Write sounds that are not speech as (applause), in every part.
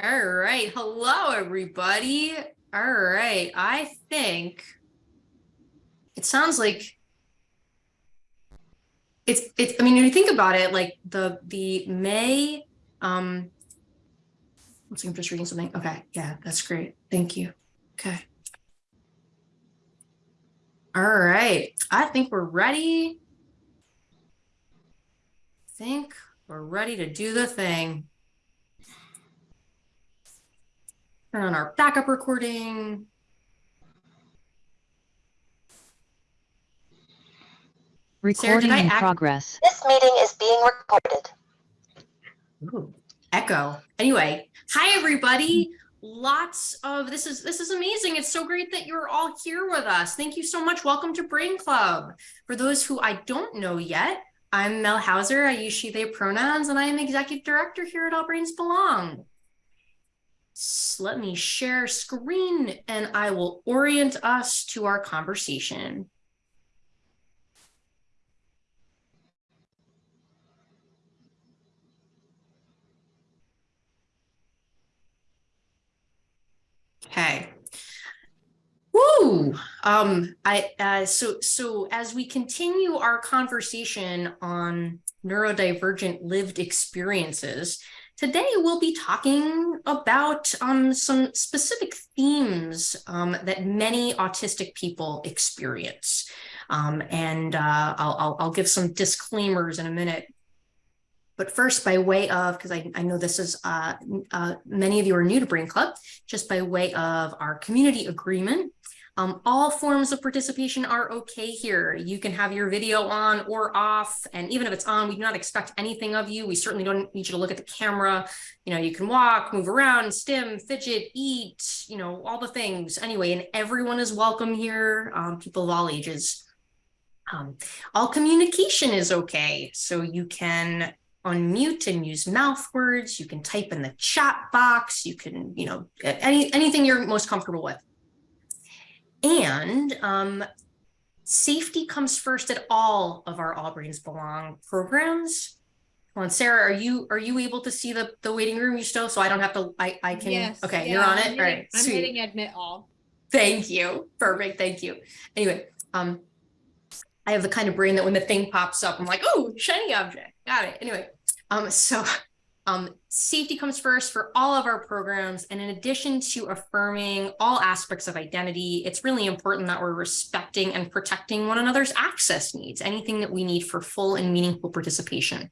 All right. Hello, everybody. All right. I think it sounds like it's it's I mean, when you think about it, like the the May um let's see, I'm just reading something. Okay, yeah, that's great. Thank you. Okay. All right. I think we're ready. I think we're ready to do the thing. Turn on our backup recording. Recording I in act- progress. This meeting is being recorded. Ooh, echo. Anyway, hi everybody. Mm. Lots of this is this is amazing. It's so great that you're all here with us. Thank you so much. Welcome to Brain Club. For those who I don't know yet, I'm Mel Houser. I use she they pronouns and I am executive director here at All Brains Belong. Let me share screen and I will orient us to our conversation. Okay. Woo! Um, I uh, so so as we continue our conversation on neurodivergent lived experiences, today we'll be talking about um some specific themes um, that many autistic people experience. Um, and uh, I'll, I'll give some disclaimers in a minute. But first, by way of, because I, I know this is uh, uh, many of you are new to Brain Club, just by way of our community agreement. Um, all forms of participation are okay here. You can have your video on or off, and even if it's on, we do not expect anything of you. We certainly don't need you to look at the camera. You know, you can walk, move around, stim, fidget, eat, you know, all the things. Anyway, and everyone is welcome here, um, people of all ages. Um, all communication is okay. So you can unmute and use mouth words. You can type in the chat box. You can, you know, any anything you're most comfortable with. And um, safety comes first at all of our All Brains Belong programs. Come on, Sarah, are you are you able to see the the waiting room you still? So I don't have to. I I can. Yes, okay, yeah, you're on I'm it. hitting- all right, I'm sweet. hitting admit all. Thank you. Perfect. Thank you. Anyway, um, I have the kind of brain that when the thing pops up, I'm like, oh, shiny object. Got it. Anyway, um, so (laughs) um, safety comes first for all of our programs. And in addition to affirming all aspects of identity, it's really important that we're respecting and protecting one another's access needs, anything that we need for full and meaningful participation.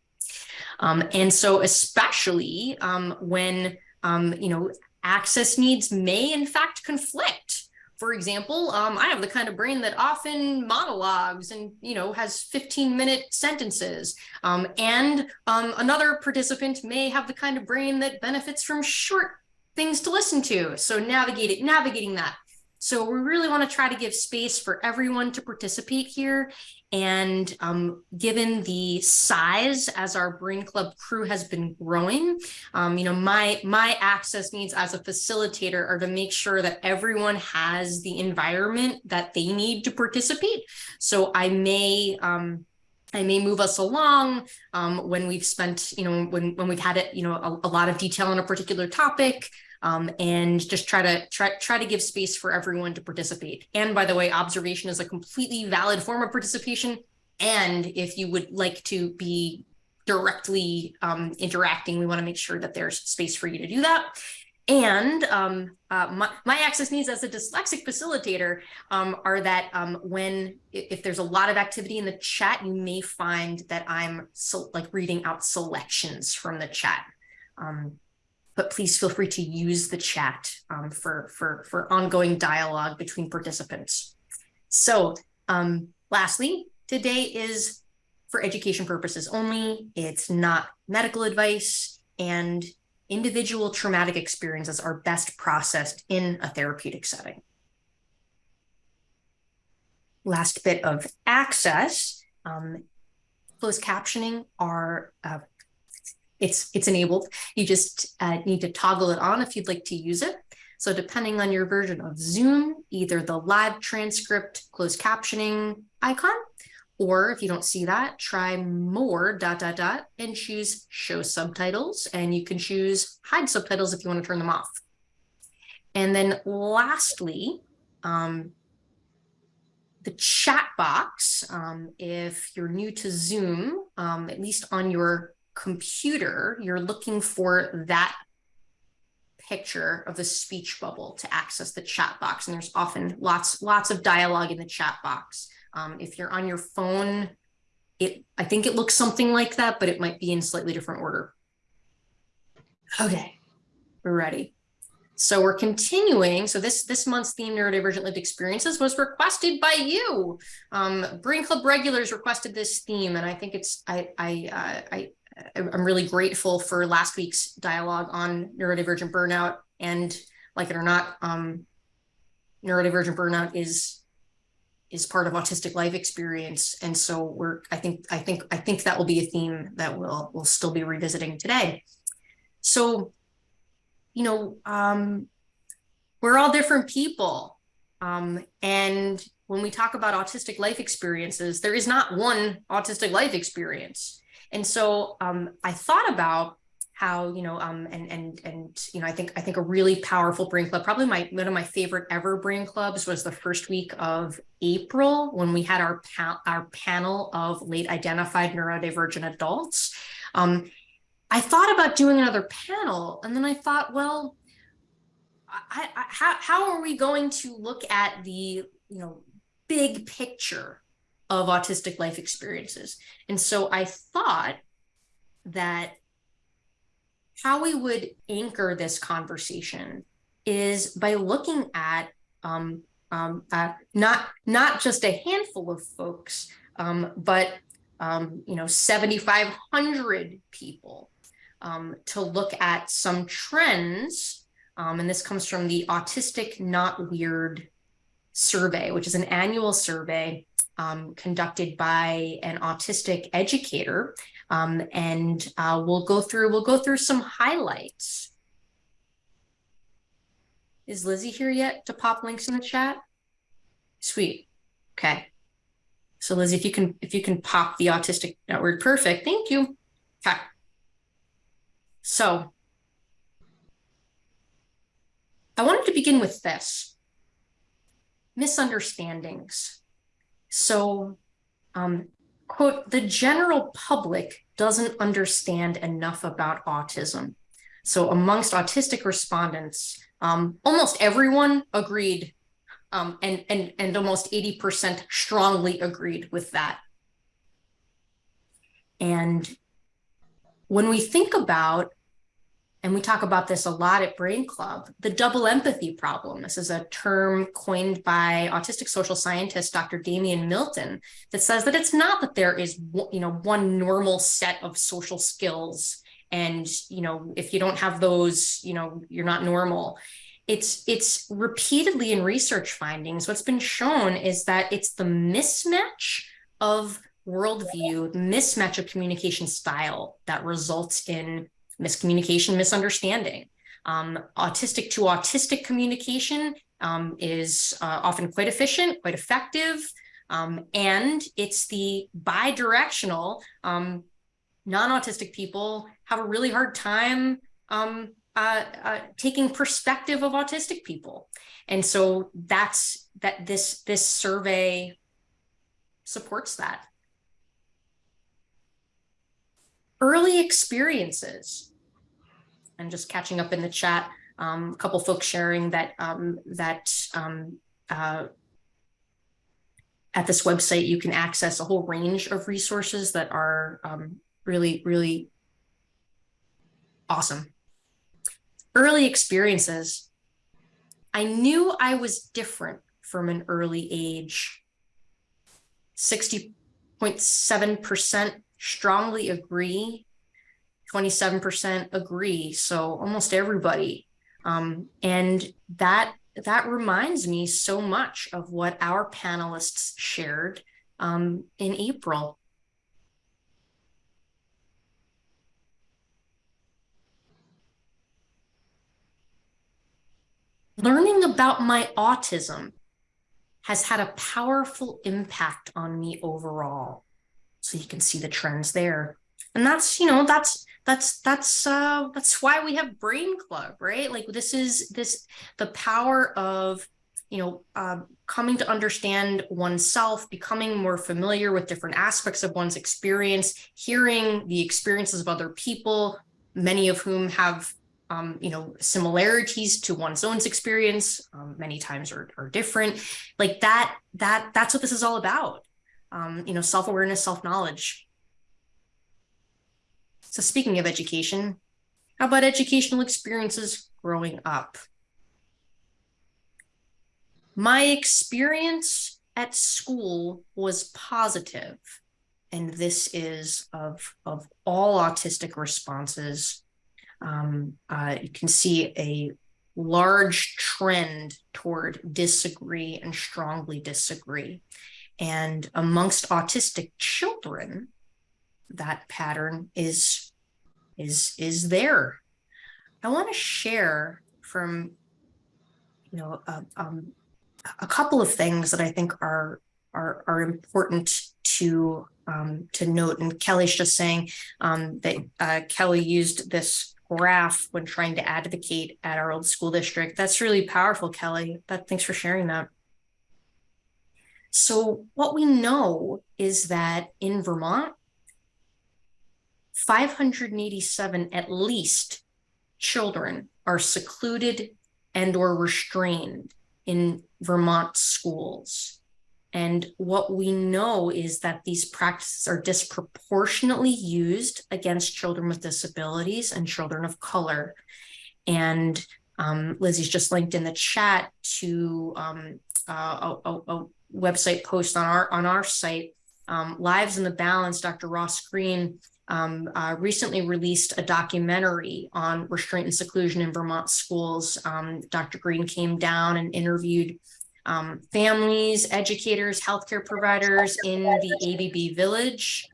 Um, and so especially um, when, um, you know, access needs may in fact conflict. For example, um, I have the kind of brain that often monologues and, you know, has 15 minute sentences. Um, and um, another participant may have the kind of brain that benefits from short things to listen to. So navigate it, navigating that. So we really want to try to give space for everyone to participate here. And um, given the size as our Brain Club crew has been growing, um, you know, my my access needs as a facilitator are to make sure that everyone has the environment that they need to participate. So I may um, I may move us along um, when we've spent, you know, when when we've had it, you know, a, a lot of detail on a particular topic um, and just try to try try to give space for everyone to participate. And by the way, observation is a completely valid form of participation. And if you would like to be directly um, interacting, we want to make sure that there's space for you to do that. And um, uh, my, my access needs as a dyslexic facilitator um, are that um, when if there's a lot of activity in the chat, you may find that I'm so, like reading out selections from the chat. Um, but please feel free to use the chat um, for, for, for ongoing dialogue between participants. So um, lastly, today is for education purposes only. It's not medical advice and individual traumatic experiences are best processed in a therapeutic setting. Last bit of access, um, closed captioning are uh, it's it's enabled. You just uh, need to toggle it on if you'd like to use it. So depending on your version of Zoom, either the live transcript closed captioning icon Or if you don't see that, try more dot dot dot and choose show subtitles. And you can choose hide subtitles if you want to turn them off. And then lastly, um, the chat box, um, if you're new to Zoom, um, at least on your computer, you're looking for that picture of the speech bubble to access the chat box. And there's often lots, lots of dialogue in the chat box. Um, if you're on your phone, it I think it looks something like that, but it might be in slightly different order. Okay, we're ready. So we're continuing. So this this month's theme, neurodivergent lived experiences, was requested by you. Um, Brain Club regulars requested this theme, and I think it's I I uh, I I'm really grateful for last week's dialogue on neurodivergent burnout. And like it or not, um, neurodivergent burnout is is part of autistic life experience. And so we're I think I think I think that will be a theme that we'll we'll still be revisiting today. So, you know, um, we're all different people. Um, and when we talk about autistic life experiences, there is not one autistic life experience and so um, I thought about how you know um and and and you know i think i think a really powerful brain club probably my one of my favorite ever brain clubs was the first week of april when we had our pa- our panel of late identified neurodivergent adults. Um i thought about doing another panel and then i thought well I, I, how, how are we going to look at the you know big picture of autistic life experiences. And so I thought that how we would anchor this conversation is by looking at um, um, uh, not not just a handful of folks, um, but um, you know, 7,500 people um, to look at some trends. Um, and this comes from the Autistic Not Weird survey, which is an annual survey um, conducted by an autistic educator. Um, and uh, we'll go through we'll go through some highlights. Is Lizzie here yet to pop links in the chat? Sweet. Okay. So Lizzie, if you can if you can pop the autistic word perfect, thank you. Okay. So I wanted to begin with this misunderstandings. So, um, quote, the general public doesn't understand enough about autism. So amongst autistic respondents, um, almost everyone agreed um, and, and, and almost 80% strongly agreed with that. And when we think about and we talk about this a lot at Brain Club, the double empathy problem. This is a term coined by autistic social scientist Dr. Damian Milton that says that it's not that there is you know one normal set of social skills and you know if you don't have those, you know, you're not normal. It's it's repeatedly in research findings what's been shown is that it's the mismatch of worldview, mismatch of communication style that results in miscommunication, misunderstanding. Um, autistic to autistic communication um, is uh, often quite efficient, quite effective, um, and it's the bi-directional. Um, non-autistic people have a really hard time um, uh, uh, taking perspective of autistic people, and so that's that. This this survey supports that early experiences. And just catching up in the chat um, a couple folks sharing that um, that um, uh, at this website you can access a whole range of resources that are um, really really awesome. Early experiences. I knew i was different from an early age. 60.7 percent strongly agree. 27% agree. So almost everybody. Um, and that that reminds me so much of what our panelists shared um, in april. Learning about my autism has had a powerful impact on me overall. So you can see the trends there. And that's, you know, that's that's that's uh that's why we have brain club right? Like this is this the power of you know uh, coming to understand oneself becoming more familiar with different aspects of one's experience hearing the experiences of other people many of whom have um, you know similarities to one's own experience um, many times are, are different. Like that that that's what this is all about um, you know self-awareness self-knowledge so speaking of education, how about educational experiences growing up? My experience at school was positive, and this is of, of all autistic responses. Um, uh, you can see a large trend toward disagree and strongly disagree. And amongst autistic children, that pattern is is is there. I want to share from you know uh, um, a couple of things that I think are are are important to um, to note. And Kelly's just saying um, that uh, Kelly used this graph when trying to advocate at our old school district. That's really powerful, Kelly. That thanks for sharing that. So what we know is that in Vermont, 587 at least children are secluded and or restrained in Vermont schools. And what we know is that these practices are disproportionately used against children with disabilities and children of color. And um, Lizzie's just linked in the chat to um, uh, a, a, a, website post on our on our site, um, Lives in the Balance. Dr. Ross Greene um, uh, recently released a documentary on restraint and seclusion in Vermont schools. Um, Dr. Greene came down and interviewed um, families, educators, healthcare providers in the ABB village.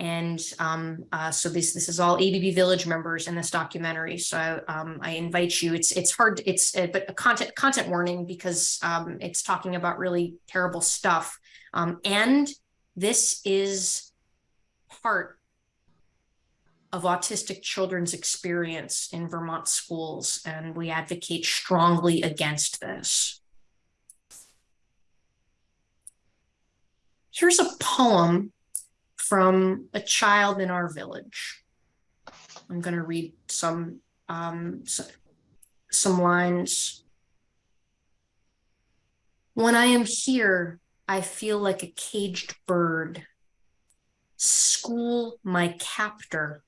And um, uh, so this this is all ABB village members in this documentary. So um, I invite you. It's it's hard. It's uh, but a content content warning because um, it's talking about really terrible stuff. and this is part of autistic children's experience in Vermont schools, and we advocate strongly against this. Here's a poem from a child in our village. I'm going to read some um, some lines. When I am here, I feel like a caged bird. School my captor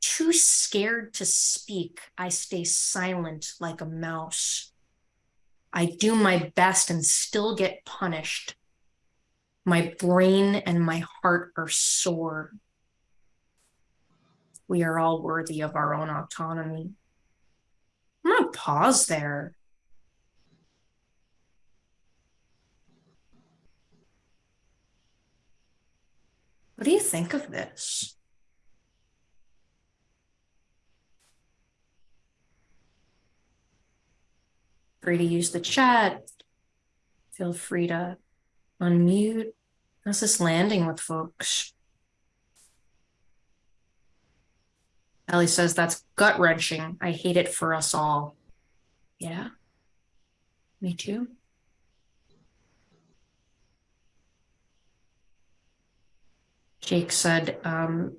too scared to speak, I stay silent like a mouse. I do my best and still get punished. My brain and my heart are sore. We are all worthy of our own autonomy. I'm going to pause there. What do you think of this? free to use the chat. Feel free to unmute. How's this landing with folks? Ellie says that's gut wrenching. I hate it for us all. Yeah, me too. Jake said, um,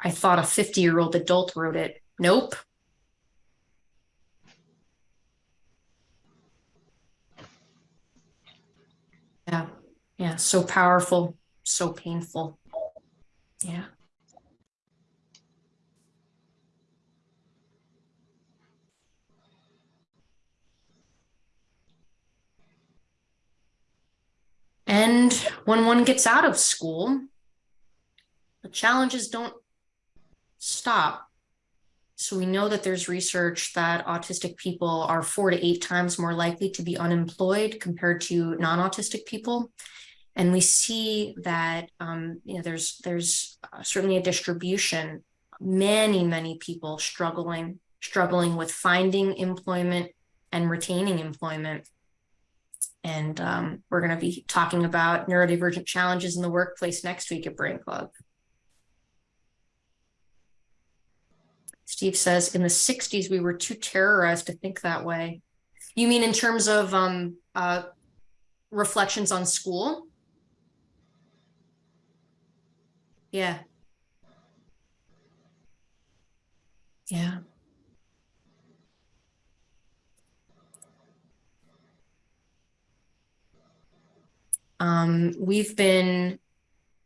I thought a 50 year old adult wrote it. Nope, Yeah. So powerful, so painful. Yeah. And when one gets out of school, the challenges don't stop. So we know that there's research that autistic people are four to eight times more likely to be unemployed compared to non-autistic people. And we see that um, you know there's there's uh, certainly a distribution. Many many people struggling struggling with finding employment and retaining employment. And um, we're going to be talking about neurodivergent challenges in the workplace next week at Brain Club. Steve says in the 60s, we were too terrorized to think that way. You mean in terms of um, uh, reflections on school? Yeah. Yeah. Um, we've been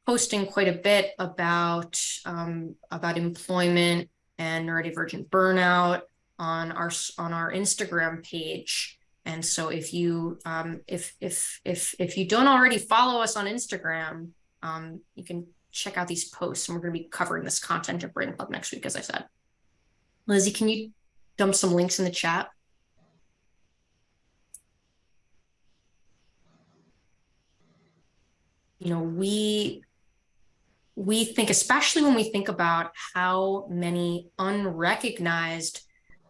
posting quite a bit about um, about employment and neurodivergent burnout on our on our Instagram page. And so if you um, if if if if you don't already follow us on Instagram, um, you can check out these posts. And we're going to be covering this content at Brain Club next week, as I said. Lizzie, can you dump some links in the chat? You know, we we think, especially when we think about how many unrecognized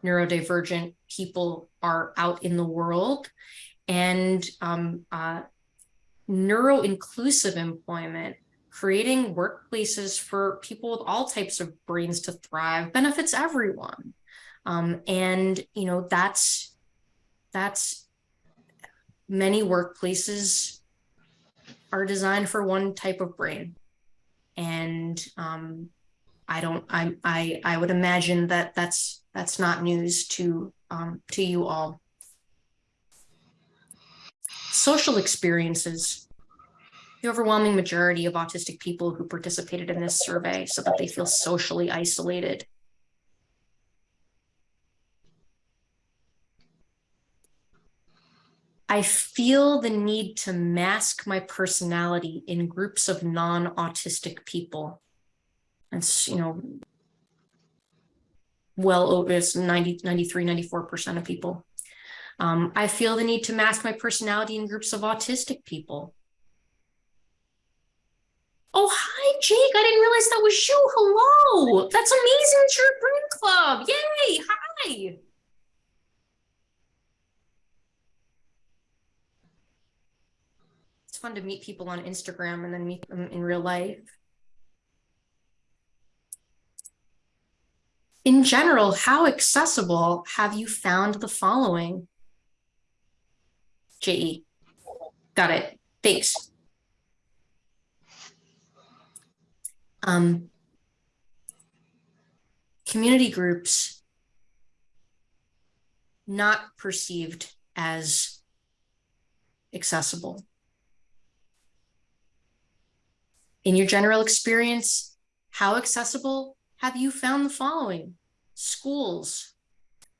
neurodivergent people are out in the world and um, uh, neuro-inclusive employment, creating workplaces for people with all types of brains to thrive benefits everyone. Um, and, you know, that's, that's many workplaces are designed for one type of brain and um, I don't I I I would imagine that that's that's not news to um, to you all. Social experiences. The overwhelming majority of autistic people who participated in this survey so that they feel socially isolated. I feel the need to mask my personality in groups of non-autistic people. It's, you know, well over it's 90, 93, 94% of people. Um, I feel the need to mask my personality in groups of autistic people. Oh, hi, Jake. I didn't realize that was you. Hello. That's amazing. It's your brain club. Yay. Hi. it's fun to meet people on Instagram and then meet them in real life. In general, how accessible have you found the following? JE. Got it. Thanks. Um, community groups not perceived as accessible. In your general experience, how accessible have you found the following? Schools,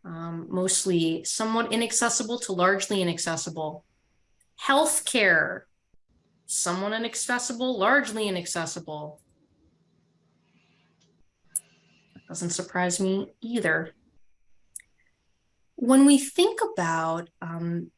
um, mostly somewhat inaccessible to largely inaccessible. Healthcare, somewhat inaccessible, largely inaccessible. Doesn't surprise me either. When we think about um,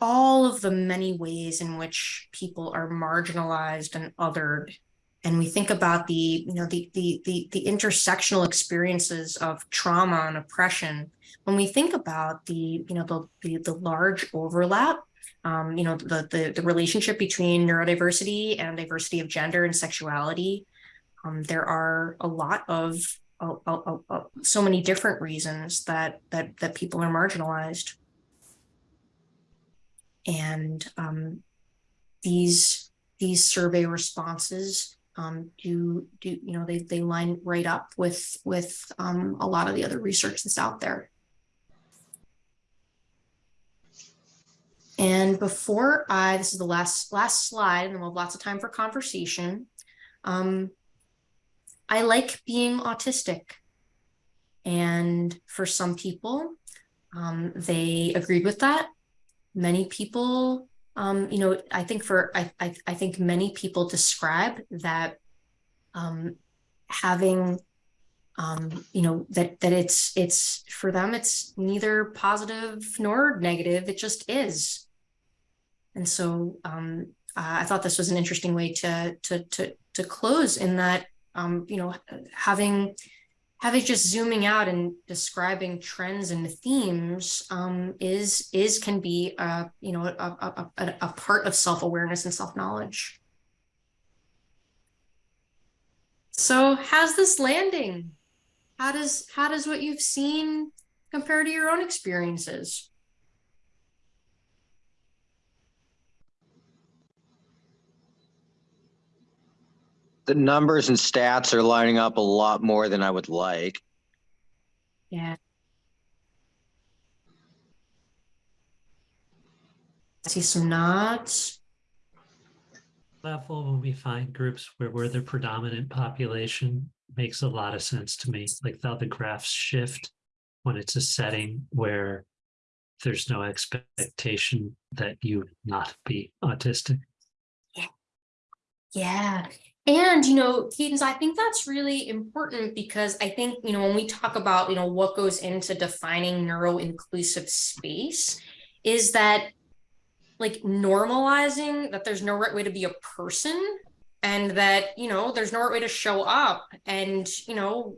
all of the many ways in which people are marginalized and othered and we think about the you know the, the the the intersectional experiences of trauma and oppression when we think about the you know the the, the large overlap um, you know the, the the relationship between neurodiversity and diversity of gender and sexuality um, there are a lot of uh, uh, uh, so many different reasons that that that people are marginalized and um, these these survey responses um, do do you know they they line right up with with um, a lot of the other research that's out there. And before I, this is the last last slide, and then we'll have lots of time for conversation. Um, I like being autistic, and for some people, um, they agreed with that. Many people um, you know, I think for I, I, I think many people describe that um, having um, you know that that it's it's for them it's neither positive nor negative. It just is. And so uh, I thought this was an interesting way to to to to close in that um, you know having having just zooming out and describing trends and themes um, is is can be a you know a, a, a, part of self-awareness and self-knowledge. So how's this landing? How does how does what you've seen compare to your own experiences the numbers and stats are lining up a lot more than I would like. yeah see some nods level when we find groups where we're the predominant population makes a lot of sense to me. Like how the graphs shift when it's a setting where there's no expectation that you not be autistic. Yeah. Yeah. And, you know, Cadence, I think that's really important because I think, you know, when we talk about, you know, what goes into defining neuro inclusive space is that like normalizing that there's no right way to be a person and that, you know, there's no right way to show up. And, you know,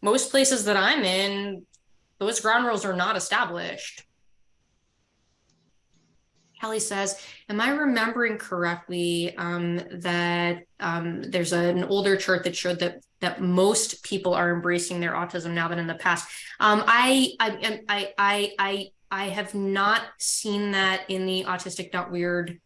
most places that I'm in, those ground rules are not established. Kelly says, am I remembering correctly um, that um, there's an older chart that showed that that most people are embracing their autism now than in the past? Um, I, I, I, I, I, I have not seen that in the autistic.weird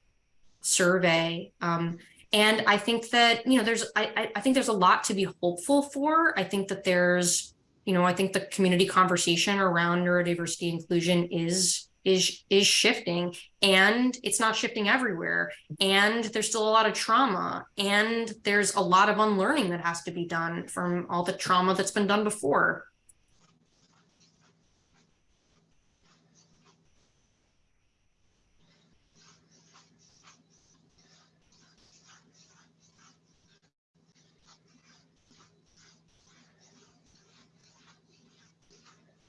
survey. Um, and I think that, you know, there's, I, I think there's a lot to be hopeful for. I think that there's, you know, I think the community conversation around neurodiversity inclusion is is is shifting and it's not shifting everywhere and there's still a lot of trauma and there's a lot of unlearning that has to be done from all the trauma that's been done before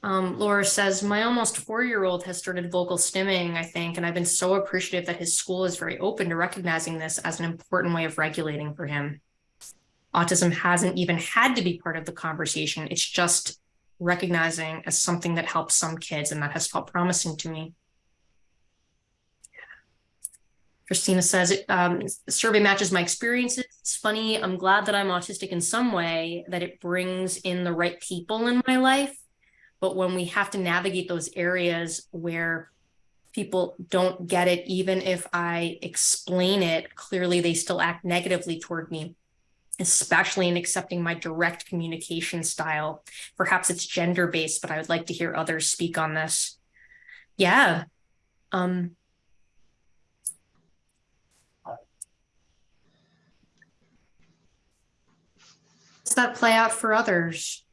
Um, Laura says, my almost four-year-old has started vocal stimming, I think, and I've been so appreciative that his school is very open to recognizing this as an important way of regulating for him. Autism hasn't even had to be part of the conversation. It's just recognizing as something that helps some kids, and that has felt promising to me. Christina says, um, survey matches my experiences. It's funny. I'm glad that I'm autistic in some way, that it brings in the right people in my life but when we have to navigate those areas where people don't get it, even if I explain it, clearly they still act negatively toward me, especially in accepting my direct communication style. Perhaps it's gender based, but I would like to hear others speak on this. Yeah. Um, does that play out for others?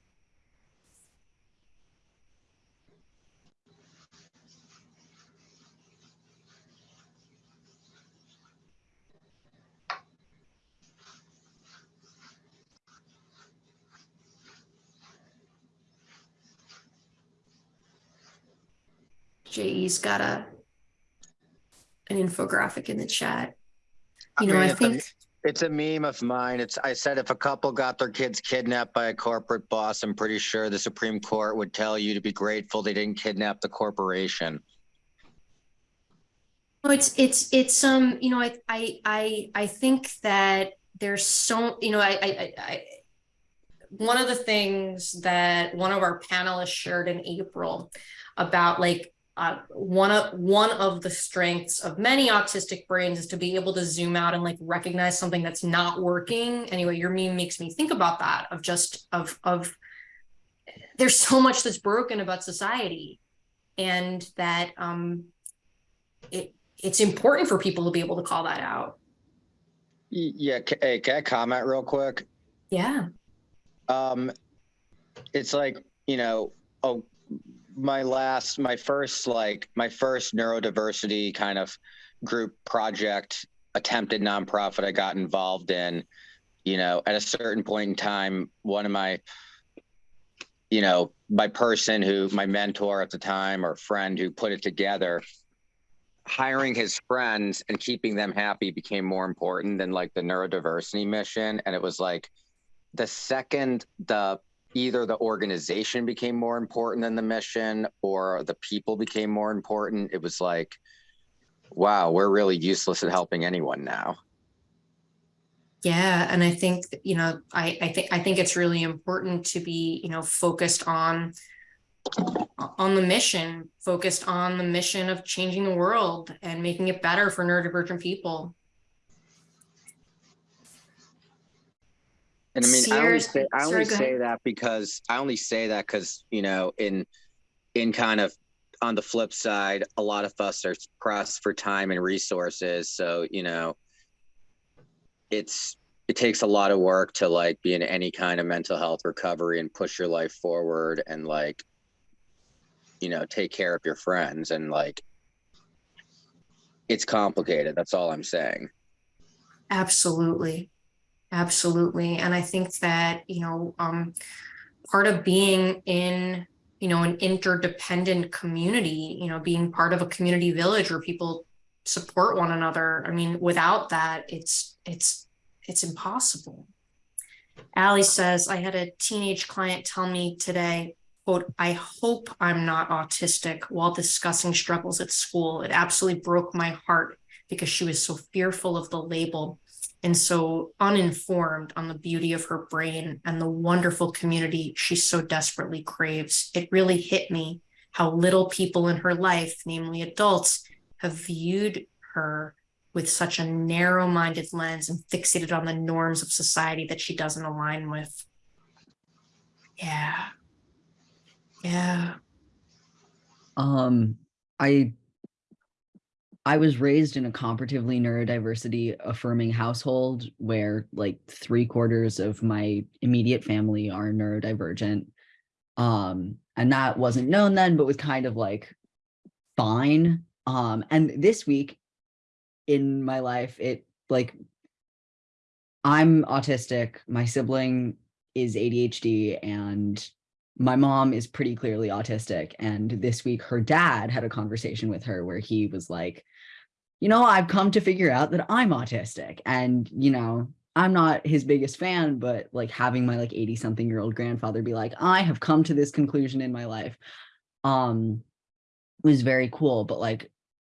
JE's got a an infographic in the chat. You know, mean, I it's a- think It's a meme of mine. It's I said if a couple got their kids kidnapped by a corporate boss, I'm pretty sure the Supreme Court would tell you to be grateful they didn't kidnap the corporation. No, it's it's it's um you know I I I I think that there's so you know I I I, I one of the things that one of our panelists shared in April about like uh, one of one of the strengths of many autistic brains is to be able to zoom out and like recognize something that's not working. Anyway, your meme makes me think about that of just of of there's so much that's broken about society, and that um it it's important for people to be able to call that out. Yeah, hey, can I comment real quick? Yeah. Um, it's like you know, oh, my last, my first, like my first neurodiversity kind of group project attempted nonprofit I got involved in. You know, at a certain point in time, one of my, you know, my person who, my mentor at the time or friend who put it together, hiring his friends and keeping them happy became more important than like the neurodiversity mission. And it was like the second the either the organization became more important than the mission or the people became more important. It was like, wow, we're really useless at helping anyone now. Yeah, and I think, you know, I, I think, I think it's really important to be, you know, focused on on the mission, focused on the mission of changing the world and making it better for neurodivergent people. And I mean, I only say, I only go say that because I only say that because, you know, in, in kind of on the flip side, a lot of us are pressed for time and resources. So, you know, it's, it takes a lot of work to like be in any kind of mental health recovery and push your life forward and like, you know, take care of your friends and like, it's complicated. That's all I'm saying. Absolutely. Absolutely. And I think that, you know, um, part of being in, you know, an interdependent community, you know, being part of a community village where people support one another. I mean, without that, it's, it's, it's impossible. Allie says, I had a teenage client tell me today, quote, I hope I'm not autistic while discussing struggles at school. It absolutely broke my heart because she was so fearful of the label and so uninformed on the beauty of her brain and the wonderful community she so desperately craves. It really hit me how little people in her life, namely adults, have viewed her with such a narrow minded lens and fixated on the norms of society that she doesn't align with. Yeah. Yeah. Um, I I was raised in a comparatively neurodiversity affirming household where like three quarters of my immediate family are neurodivergent. Um, and that wasn't known then, but was kind of like fine. Um, and this week in my life, it like I'm autistic, my sibling is ADHD, and my mom is pretty clearly autistic. And this week, her dad had a conversation with her where he was like, you know, I've come to figure out that I'm autistic. And, you know, I'm not his biggest fan, but like having my like 80 something year old grandfather be like, I have come to this conclusion in my life um was very cool. But like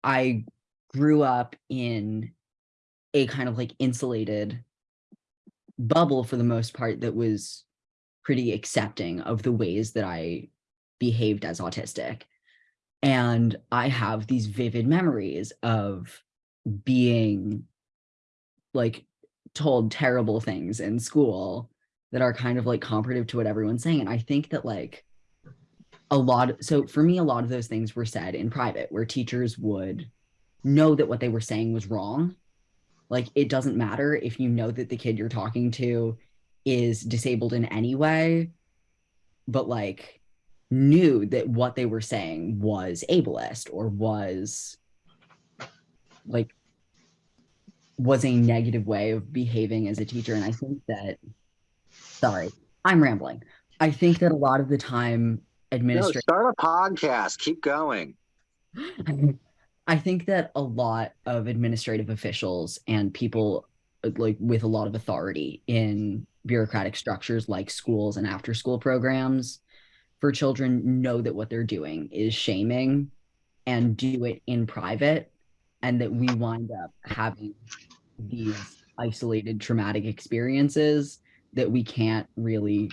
I grew up in a kind of like insulated bubble for the most part that was pretty accepting of the ways that I behaved as autistic. And I have these vivid memories of being like told terrible things in school that are kind of like comparative to what everyone's saying. And I think that like a lot, so for me, a lot of those things were said in private where teachers would know that what they were saying was wrong. Like it doesn't matter if you know that the kid you're talking to is disabled in any way, but like knew that what they were saying was ableist or was like was a negative way of behaving as a teacher. And I think that sorry, I'm rambling. I think that a lot of the time No, administrators start a podcast. Keep going. (laughs) I think that a lot of administrative officials and people like with a lot of authority in bureaucratic structures like schools and after school programs for children know that what they're doing is shaming and do it in private and that we wind up having these isolated traumatic experiences that we can't really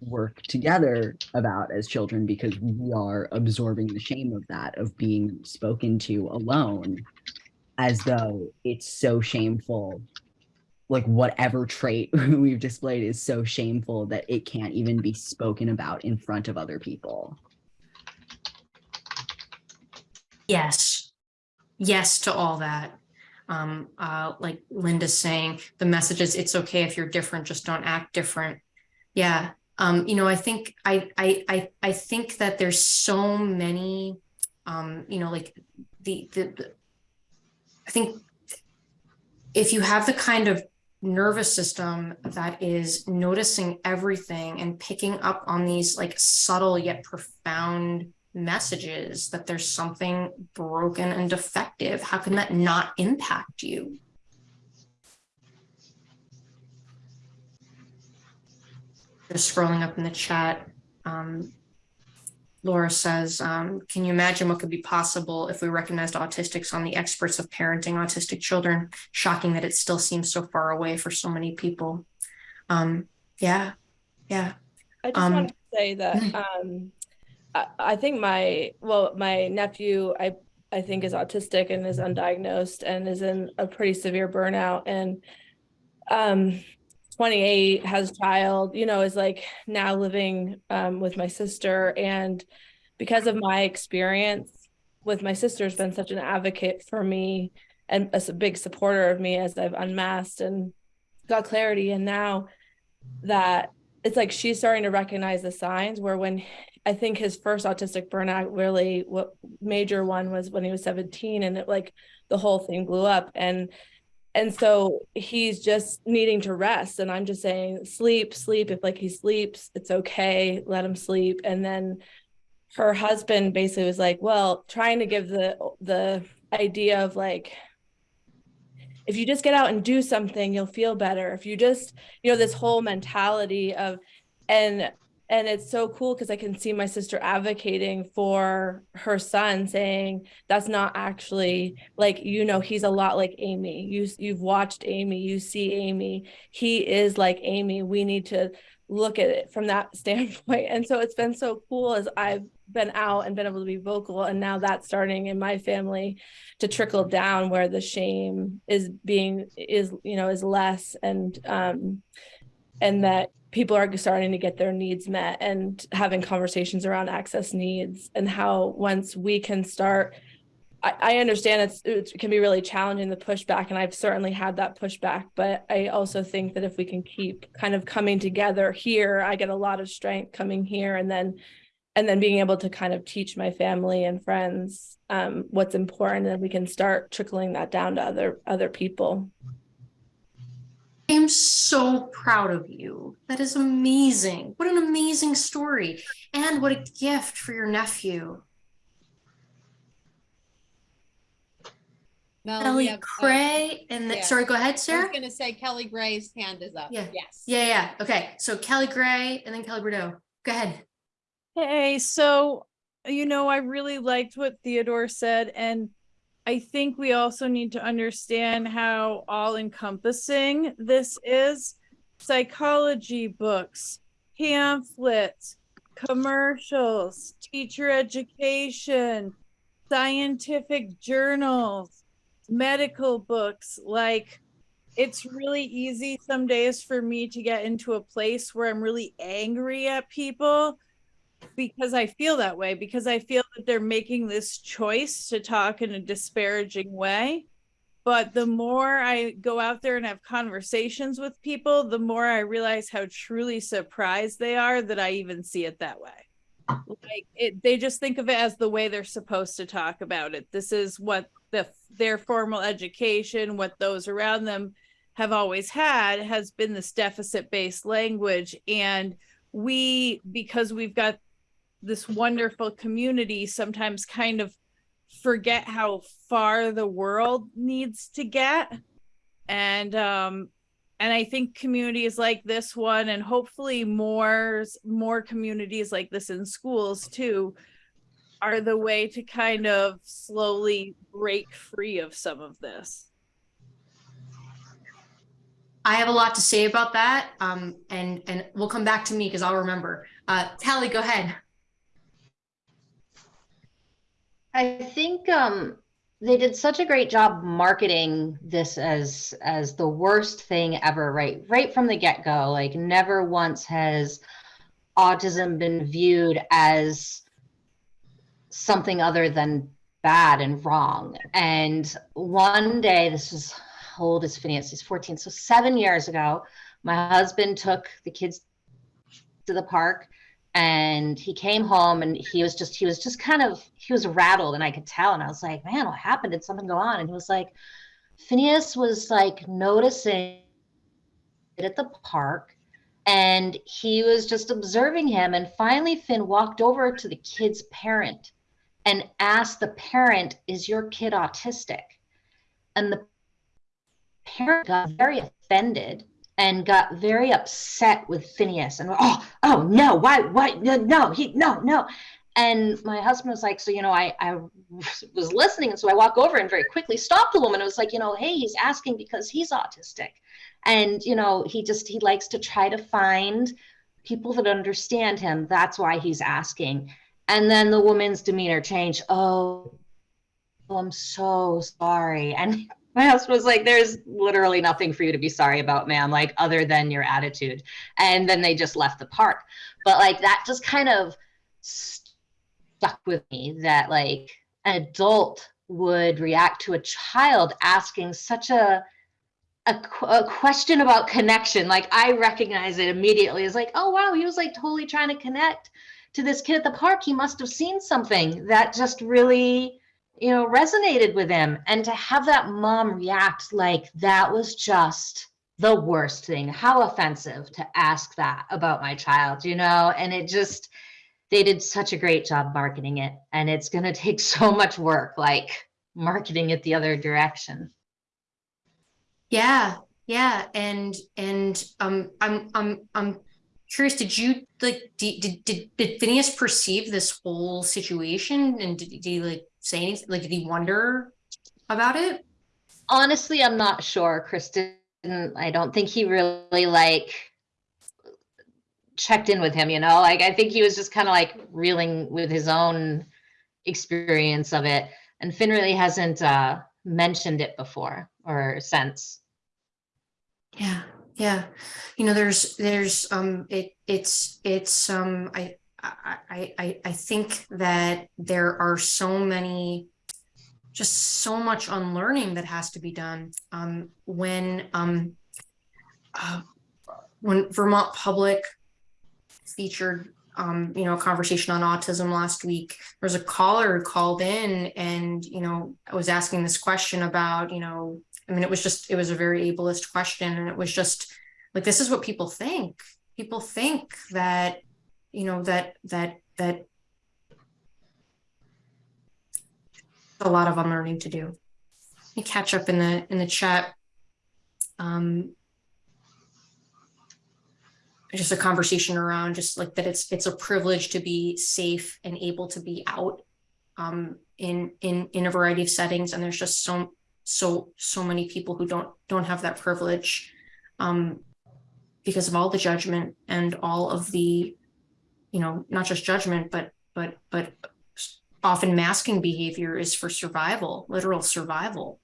work together about as children because we are absorbing the shame of that of being spoken to alone as though it's so shameful like whatever trait (laughs) we've displayed is so shameful that it can't even be spoken about in front of other people Yes. Yes to all that. Um, uh, like Linda's saying, the message is it's okay if you're different, just don't act different. Yeah. Um, you know, I think I I I I think that there's so many um, you know, like the the, the I think if you have the kind of nervous system that is noticing everything and picking up on these like subtle yet profound messages that there's something broken and defective how can that not impact you Just scrolling up in the chat. Um, Laura says, um, can you imagine what could be possible if we recognized autistics on the experts of parenting autistic children? Shocking that it still seems so far away for so many people. Um, yeah, yeah. I just Um, want to say that (laughs) um, I, I think my well, my nephew, I I think is autistic and is undiagnosed and is in a pretty severe burnout and um 28 has a child you know is like now living um, with my sister. And because of my experience with my sister has been such an advocate for me and a big supporter of me as I've unmasked and got clarity. And now that it's like she's starting to recognize the signs where when I think his first autistic burnout really what major one was when he was 17 and it like the whole thing blew up. And and so he's just needing to rest. And I'm just saying sleep sleep. If like he sleeps it's okay. Let him sleep. And then her husband basically was like well trying to give the the idea of like if you just get out and do something you'll feel better. If you just you know this whole mentality of and and it's so cool because i can see my sister advocating for her son saying that's not actually like you know he's a lot like amy. You you've watched amy. You see amy. He is like amy. We need to look at it from that (laughs) standpoint. And so it's been so cool as i've been out and been able to be vocal and now that's starting in my family to trickle down where the shame is being is you know is less and um and that people are starting to get their needs met and having conversations around access needs and how once we can start I, understand it's it can be really challenging the pushback and I've certainly had that pushback but I also think that if we can keep kind of coming together here I get a lot of strength coming here and then and then being able to kind of teach my family and friends um, what's important and we can start trickling that down to other other people I am so proud of you. That is amazing. What an amazing story. And what a gift for your nephew. Mel, we Kelly have, uh, Gray and then, yeah. sorry, go ahead, sir. I was gonna say Kelly Gray's hand is up. Yeah. Yes. Yeah, yeah. Okay. So Kelly Gray and then Kelly Bordeaux. Go ahead. Hey, so, you know, I really liked what Theodore said, and I think we also need to understand how all encompassing this is. Psychology books, pamphlets, commercials, teacher education, scientific journals, medical books. Like, it's really easy some days for me to get into a place where I'm really angry at people because I feel that way, because I feel that they're making this choice to talk in a disparaging way. But the more I go out there and have conversations with people, the more I realize how truly surprised they are that I even see it that way. Like it, they just think of it as the way they're supposed to talk about it. This is what the their formal education, what those around them have always had, has been this deficit-based language, and we because we've got this wonderful community sometimes kind of forget how far the world needs to get and um and i think communities like this one and hopefully more more communities like this in schools too are the way to kind of slowly break free of some of this I have a lot to say about that. Um, and and we'll come back to me because I'll remember. Uh, Kelly, go ahead. I think um, they did such a great job marketing this as as the worst thing ever, right? Right from the get go. Like never once has autism been viewed as something other than bad and wrong. And one day, this was how old is Phineas? He's 14. So seven years ago, my husband took the kids to the park and he came home and he was just he was just kind of he was rattled and i could tell. And i was like man what happened? Did something go on? And he was like phineas was like noticing it at the park and he was just observing him. And finally finn walked over to the kid's parent and asked the parent is your kid autistic? And the parent got very offended and got very upset with Phineas and oh oh no why why no he no no. And my husband was like so you know I I (laughs) was listening and so I walk over and very quickly stopped the woman and was like you know hey he's asking because he's autistic. And you know he just he likes to try to find people that understand him. That's why he's asking. And then the woman's demeanor changed. Oh i'm so sorry. And my husband was like there's literally nothing for you to be sorry about ma'am like other than your attitude. And then they just left the park. But like that just kind of stuck with me that like an adult would react to a child asking such a a, a question about connection. Like i recognize it immediately. As like oh wow he was like totally trying to connect to this kid at the park. He must have seen something. That just really you know resonated with him. And to have that mom react like that was just the worst thing. How offensive to ask that about my child you know? And it just they did such a great job marketing it. And it's going (laughs) to take so much work like marketing it the other direction. Yeah, yeah, and and um, I'm I'm I'm curious. Did you like did did did, Phineas perceive this whole situation, and did, did he like say anything? Like, did he wonder about it? honestly i'm not sure kristen i don't think he really like checked in with him you know like i think he was just kind of like reeling with his own experience of it and finn really hasn't uh mentioned it before or since Yeah, yeah. You know, there's there's um it it's it's um I I I I I think that there are so many just so much unlearning that has to be done. Um when um uh, when Vermont Public featured um you know a conversation on autism last week there was a caller who called in and you know was asking this question about you know I mean, it was just, it was a very ableist question. And it was just like, this is what people think. People think that, you know, that, that, that a lot of unlearning to do. Catch up in the, in the chat. Um, just a conversation around just like that it's, it's a privilege to be safe and able to be out um, in, in, in a variety of settings. And there's just so, so so many people who don't don't have that privilege um because of all the judgment and all of the you know not just judgment but but but often masking behavior is for survival literal survival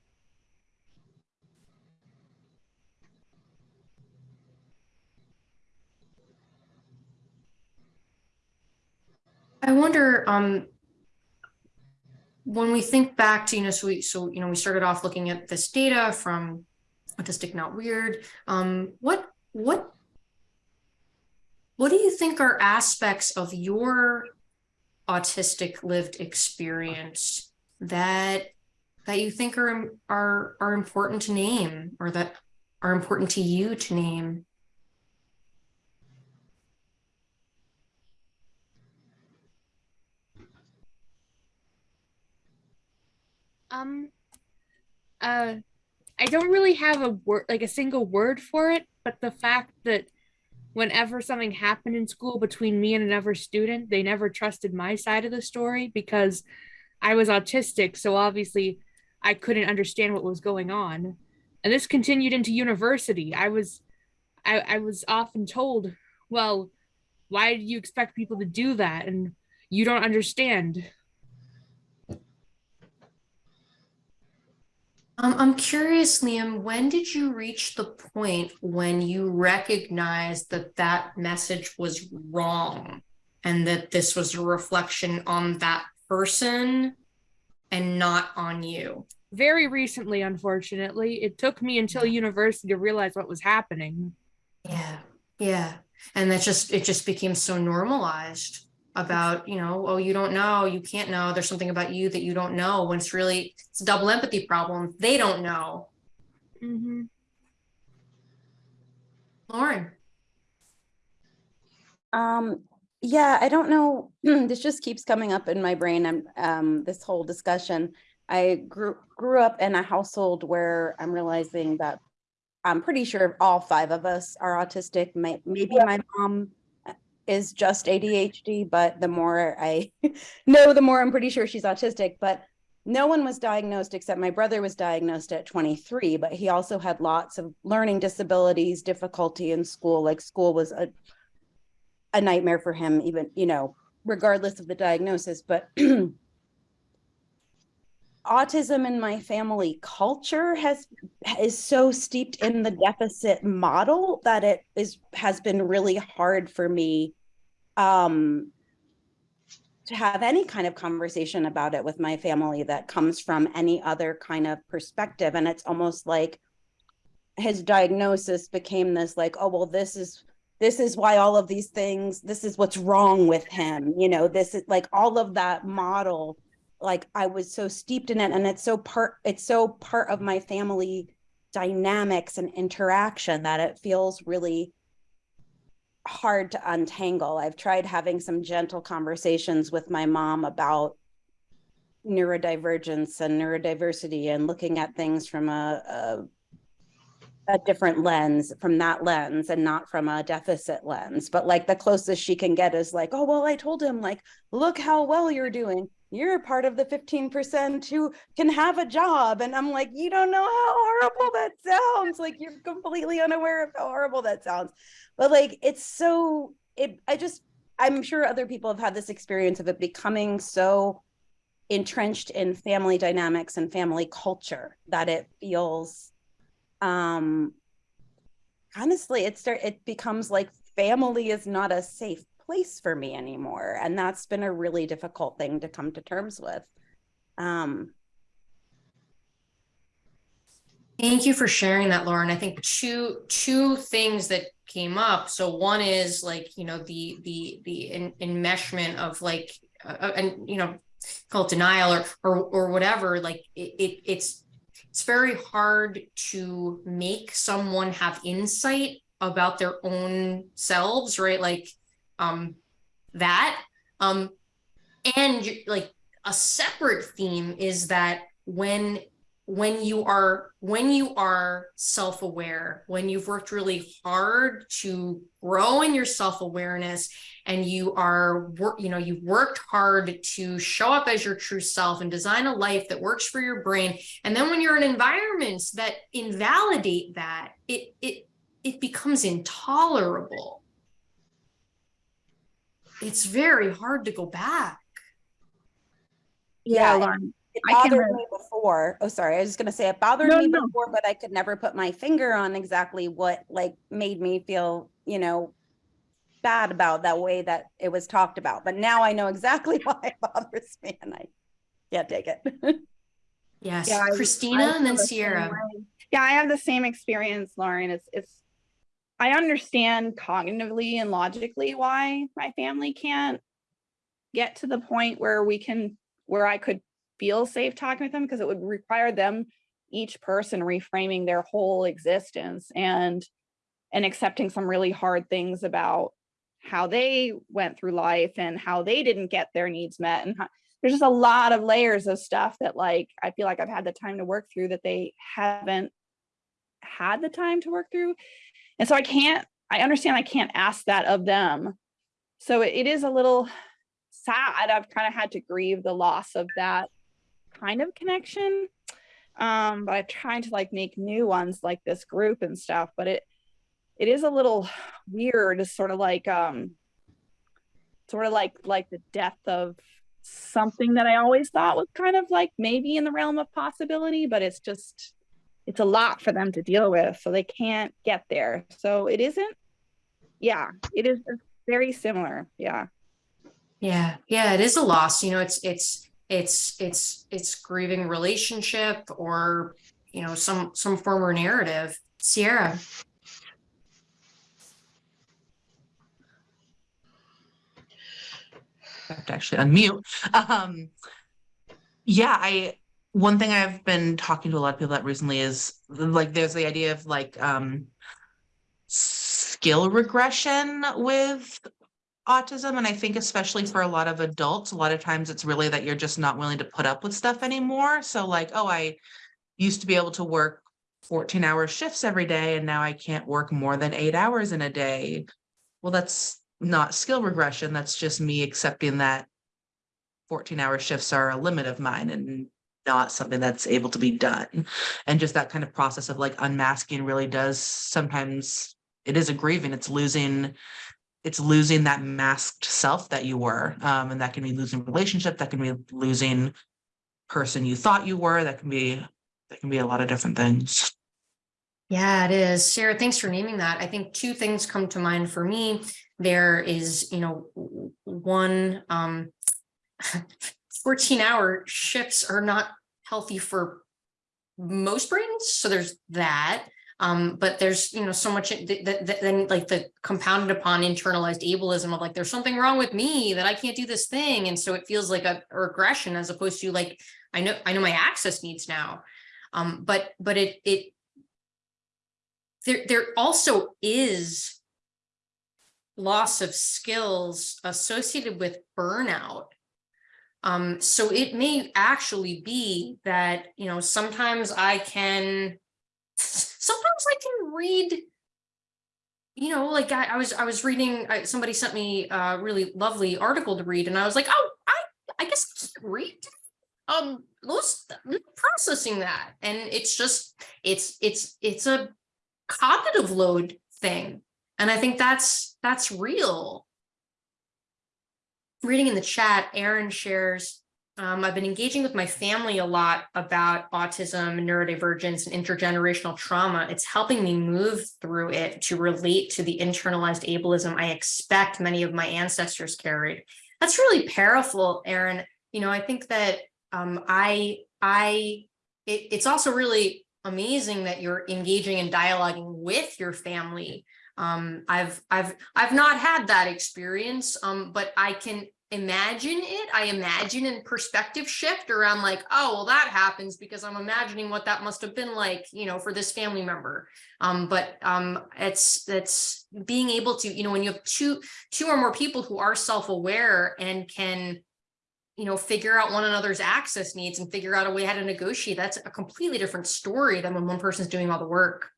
i wonder um when we think back to, you know, so we, so, you know, we started off looking at this data from Autistic Not Weird. Um, what, what, what do you think are aspects of your autistic lived experience that, that you think are, are, are important to name or that are important to you to name? Um, uh, I don't really have a word, like a single word for it, but the fact that whenever something happened in school between me and another student, they never trusted my side of the story because I was autistic. So obviously I couldn't understand what was going on. And this continued into university. I was, I, I was often told, well, why do you expect people to do that? And you don't understand. Um, I'm curious, Liam, when did you reach the point when you recognized that that message was wrong and that this was a reflection on that person and not on you? Very recently, unfortunately, it took me until university to realize what was happening. Yeah, yeah. And that just, it just became so normalized about, you know, oh, you don't know, you can't know, there's something about you that you don't know, when it's really, it's a double empathy problem. They don't know. Mm-hmm. Lauren, Um, yeah, I don't know. (clears throat) This just keeps coming up in my brain. I'm um this whole discussion. I grew grew up in a household where I'm realizing that I'm pretty sure all five of us are autistic. May, maybe my mom is just ADHD, but the more I (laughs) know, the more I'm pretty sure she's autistic. But no one was diagnosed except my brother was diagnosed at 23, but he also had lots of learning disabilities, difficulty in school. Like school was a a nightmare for him, even, you know, regardless of the diagnosis. But (clears throat) autism in my family culture has is so steeped in the deficit model that it is has been really hard for me um to have any kind of conversation about it with my family that comes from any other kind of perspective. And it's almost like his diagnosis became this like oh well this is this is why all of these things this is what's wrong with him. You know this is like all of that model like I was so steeped in it and it's so part it's so part of my family dynamics and interaction that it feels really hard to untangle. I've tried having some gentle conversations with my mom about neurodivergence and neurodiversity and looking at things from a, a a different lens from that lens and not from a deficit lens but like the closest she can get is like oh well i told him like look how well you're doing you're part of the 15% who can have a job. And i'm like you don't know how horrible that sounds. Like you're completely unaware of how horrible that sounds. But like it's so it i just i'm sure other people have had this experience of it becoming so entrenched in family dynamics and family culture that it feels um honestly it start it becomes like family is not a safe place for me anymore and that's been a really difficult thing to come to terms with um Thank you for sharing that, Lauren. I think two two things that came up. So one is like you know the the the en- enmeshment of like uh, uh, and you know call it denial or or or whatever. Like it, it it's it's very hard to make someone have insight about their own selves, right? Like um that um and like a separate theme is that when when you are when you are self-aware when you've worked really hard to grow in your self-awareness and you are you know you've worked hard to show up as your true self and design a life that works for your brain and then when you're in environments that invalidate that it it it becomes intolerable it's very hard to go back yeah, Lauren. it bothered re- me before oh sorry i was just going to say it bothered No, me no. before but i could never put my finger on exactly what like made me feel you know bad about that way that it was talked about but now i know exactly (laughs) why it bothers me and i can't take it (laughs) yes Yeah, christina I and then feel the same sierra. Yeah, I have the same experience, Lauren. It's it's I understand cognitively and logically why my family can't get to the point where we can where I could feel safe talking with them because it would require them each person reframing their whole existence and and accepting some really hard things about how they went through life and how they didn't get their needs met and how, there's just a lot of layers of stuff that like I feel like I've had the time to work through that they haven't had the time to work through. And so I can't I understand I can't ask that of them. So it, it is a little sad. I've kind of had to grieve the loss of that kind of connection. Um, but I'm trying to like make new ones like this group and stuff, but it it is a little weird, sort of like um sort of like like the death of something that I always thought was kind of like maybe in the realm of possibility, but it's just it's a lot for them to deal with, so they can't get there. So it isn't. Yeah, it is very similar. Yeah. Yeah, yeah, it is a loss. You know, it's it's it's it's it's grieving relationship or you know some some former narrative. Sierra. I have to actually unmute. Um, yeah, I one thing I've been talking to a lot of people about recently is like there's the idea of like um skill regression with autism and I think especially for a lot of adults a lot of times it's really that you're just not willing to put up with stuff anymore so like oh I used to be able to work 14 hour shifts every day and now I can't work more than eight hours in a day. Well, that's not skill regression. That's just me accepting that 14 hour shifts are a limit of mine and not something that's able to be done. And just that kind of process of like unmasking really does sometimes it is a grieving. It's losing it's losing that masked self that you were. Um, and that can be losing relationship, that can be losing person you thought you were, that can be that can be a lot of different things. Yeah, it is. Sarah, thanks for naming that. I think two things come to mind for me. There is, you know, one, um, (laughs) 14 hour shifts are not healthy for most brains. So there's that. Um, but there's, you know, so much that, then like the compounded upon internalized ableism of like, there's something wrong with me that I can't do this thing. And so it feels like a regression as opposed to like, I know, I know my access needs now. Um, but, but it, it, there, there also is loss of skills associated with burnout. Um, so it may actually be that, you know, sometimes I can, sometimes I can read, you know, like I, I was, I was reading, I, somebody sent me a really lovely article to read and I was like, oh, I, I guess I read. Um, those processing that. And it's just, it's, it's, it's a cognitive load thing. And I think that's that's real. Reading in the chat, Aaron shares, um, I've been engaging with my family a lot about autism, neurodivergence, and intergenerational trauma. It's helping me move through it to relate to the internalized ableism I expect many of my ancestors carried. That's really powerful, Aaron. You know, I think that um, I, I, it, it's also really amazing that you're engaging and dialoguing with your family. Um, I've I've I've not had that experience, um, but I can imagine it. I imagine in perspective shift around like, oh, well, that happens because I'm imagining what that must have been like, you know, for this family member. Um, but um, it's it's being able to, you know, when you have two two or more people who are self-aware and can you know, figure out one another's access needs and figure out a way how to negotiate. That's a completely different story than when one person's doing all the work.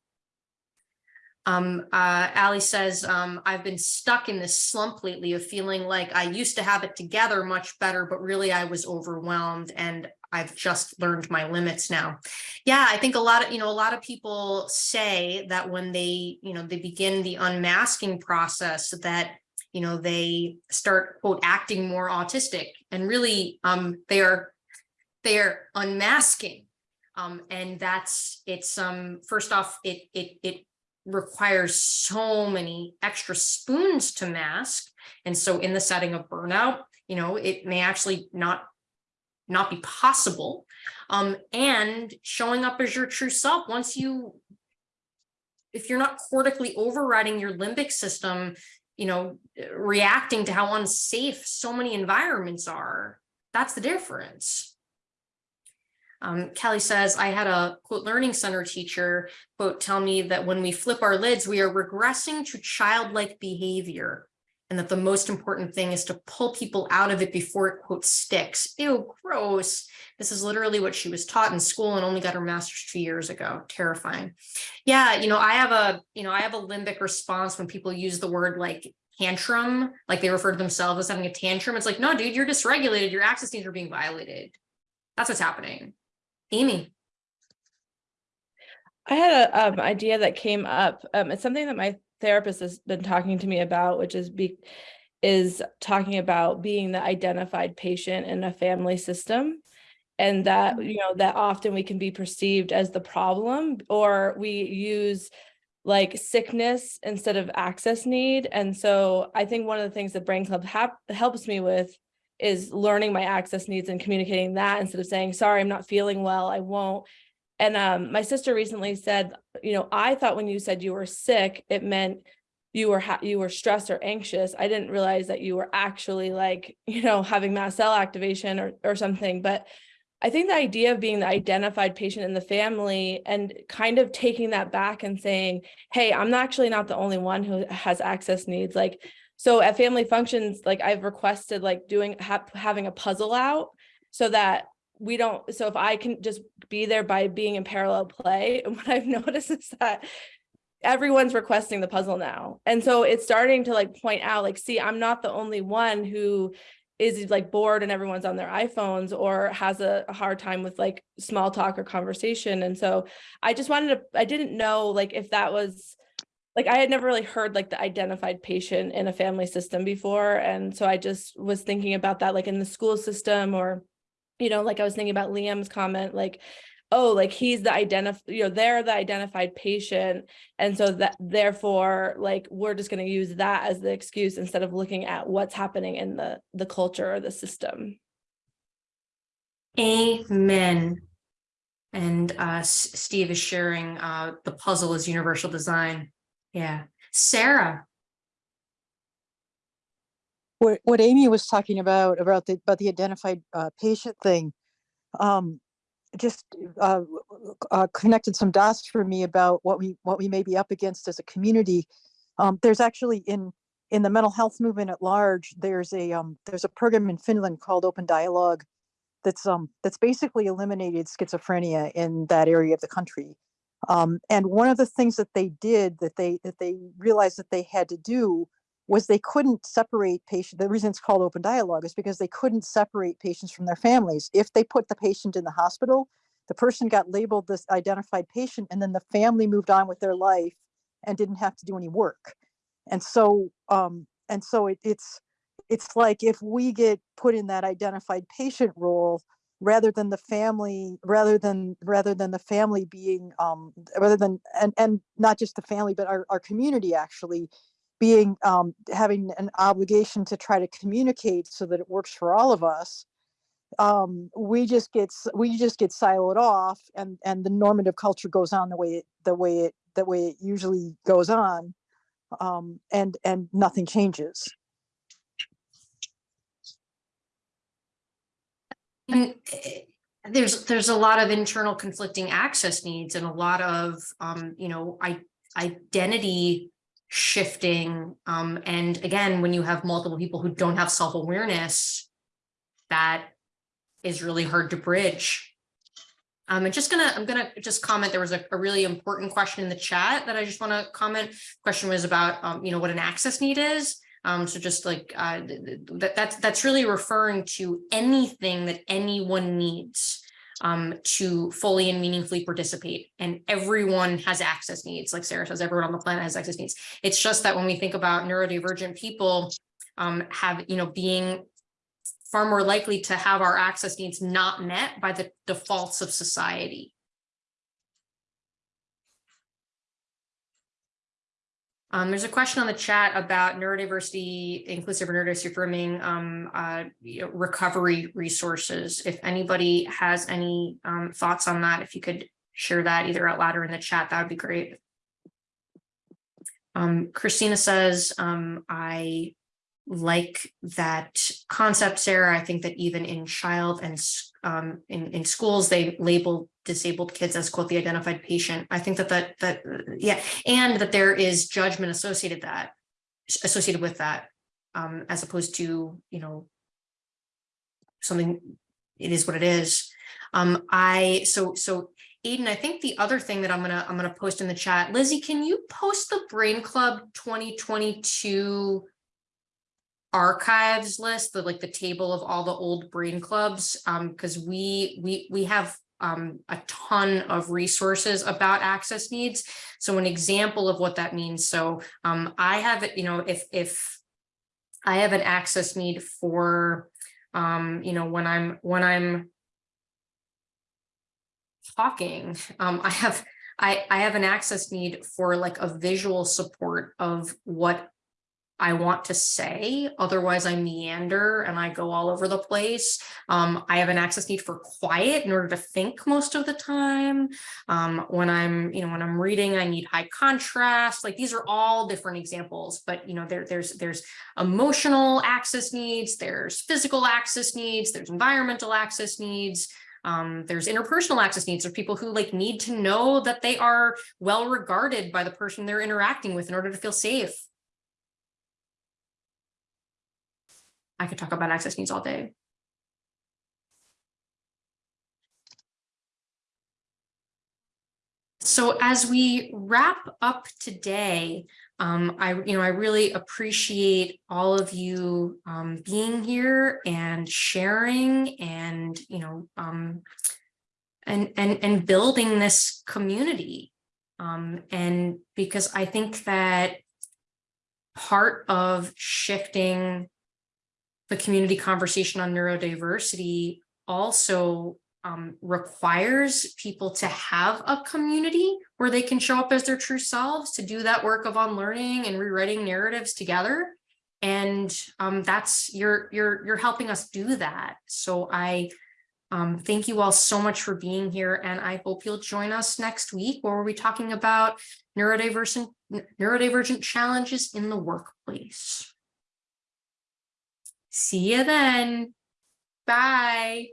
Um, uh, Ali says, um, I've been stuck in this slump lately of feeling like I used to have it together much better, but really I was overwhelmed and I've just learned my limits now. Yeah, I think a lot of, you know, a lot of people say that when they, you know, they begin the unmasking process that you know, they start quote acting more autistic and really um, they are they are unmasking. Um, and that's it's um first off, it it it requires so many extra spoons to mask. And so in the setting of burnout, you know, it may actually not not be possible. Um, and showing up as your true self once you if you're not cortically overriding your limbic system you know, reacting to how unsafe so many environments are. That's the difference. Um, Kelly says, I had a quote learning center teacher quote tell me that when we flip our lids, we are regressing to childlike behavior and that the most important thing is to pull people out of it before it quote sticks. Ew, gross. This is literally what she was taught in school and only got her master's two years ago. Terrifying. Yeah, you know, I have a, you know, I have a limbic response when people use the word like tantrum, like they refer to themselves as having a tantrum. It's like, no, dude, you're dysregulated. Your access needs are being violated. That's what's happening. Amy. I had an um, idea that came up. Um, it's something that my therapist has been talking to me about, which is be is talking about being the identified patient in a family system and that you know that often we can be perceived as the problem or we use like sickness instead of access need and so i think one of the things that brain club helps me with is learning my access needs and communicating that instead of saying sorry i'm not feeling well i won't and um, my sister recently said you know i thought when you said you were sick it meant you were you were stressed or anxious i didn't realize that you were actually like (laughs) you know having mast cell activation or or something but I think the idea of being the identified patient in the family and kind of taking that back and saying, hey, I'm actually not the only one who has access needs. Like, so at family functions, like I've requested like doing ha having a puzzle out so that we don't, so if I can just be there by being in parallel play, and (laughs) what I've noticed is that everyone's requesting the puzzle now. And so it's starting to like point out, like, see, I'm not the only one who is like bored and everyone's on their iPhones or has a, a hard time with like small talk or conversation. And so I just wanted to, I didn't know like if that was like I had never really heard like the identified patient in a family system before. And so I just was thinking about that like in the school system or, you know, like I was thinking about Liam's comment, like, oh, like he's the identify, you know, they're the identified patient. And so that therefore, like, we're just going to use that as the excuse instead of looking at what's happening in the, the culture or the system. Amen. And uh, Steve is sharing uh, the puzzle is universal design. Yeah. Sarah, what what Amy was talking about about the about the identified uh, patient thing, um, just uh, uh, connected some dots for me about what we what we may be up against as a community. Um, there's actually in in the mental health movement at large, there's a um, there's a program in Finland called Open Dialogue, that's um that's basically eliminated schizophrenia in that area of the country. Um, and one of the things that they did that they that they realized that they had to do was they couldn't separate patient. The reason it's called open dialogue is because they couldn't separate patients from their families. If they put the patient in the hospital, the person got labeled this identified patient, and then the family moved on with their life and didn't have to do any work. And so, um, and so it, it's it's like if we get put in that identified patient role rather than the family rather than rather than the family being um rather than and and not just the family but our, our community actually being um having an obligation to try to communicate so that it works for all of us um we just get we just get siloed off and and the normative culture goes on the way it the way it the way it usually goes on um and and nothing changes eh, there's there's a lot of internal conflicting access needs and a lot of um, you know, I identity shifting. Um, and again, when you have multiple people who don't have self-awareness, that is really hard to bridge. Um, I'm just gonna, I'm gonna just comment, there was a, a really important question in the chat that I just wanna comment. Question was about, um, you know, what an access need is. Um, so just like, uh, th- th- that, that's, that's really referring to anything that anyone needs um, to fully and meaningfully participate. And everyone has access needs, like Sarah says, everyone on the planet has access needs. It's just that when we think about neurodivergent people, um, have, you know, being far more likely to have our access needs not met by the defaults of society. Um, there's a question on the chat about neurodiversity, inclusive or neurodiversity affirming um, uh, you know, recovery resources. If anybody has any um, thoughts on that, if you could share that either out loud or in the chat, that would be great. Um, Christina says, um, I like that concept, Sarah. I think that even in child and um, in, in schools, they label disabled kids as quote the identified patient. I think that that that yeah, and that there is judgment associated that associated with that, um, as opposed to you know something. It is what it is. Um, I so so Aiden, I think the other thing that I'm gonna I'm gonna post in the chat, Lizzie, can you post the Brain Club 2022 archives list, the like the table of all the old brain clubs, um, because we we we have um a ton of resources about access needs. So an example of what that means. So um I have it, you know, if if I have an access need for um, you know, when I'm when I'm talking, um, I have I I have an access need for like a visual support of what I want to say, otherwise I meander and I go all over the place. Um, I have an access need for quiet in order to think most of the time. Um, when I'm, you know, when I'm reading, I need high contrast. Like these are all different examples, but you know, there, there's there's emotional access needs, there's physical access needs, there's environmental access needs. Um, there's interpersonal access needs of people who like need to know that they are well regarded by the person they're interacting with in order to feel safe. I could talk about access needs all day. So as we wrap up today, um, I, you know, I really appreciate all of you um, being here and sharing and, you know, um, and, and, and building this community. Um, and because I think that part of shifting the community conversation on neurodiversity also um, requires people to have a community where they can show up as their true selves to do that work of unlearning and rewriting narratives together. And um, that's you're you're you're helping us do that. So I um, thank you all so much for being here, and I hope you'll join us next week where we'll be talking about neurodivergent neurodivergent challenges in the workplace. See you then. Bye.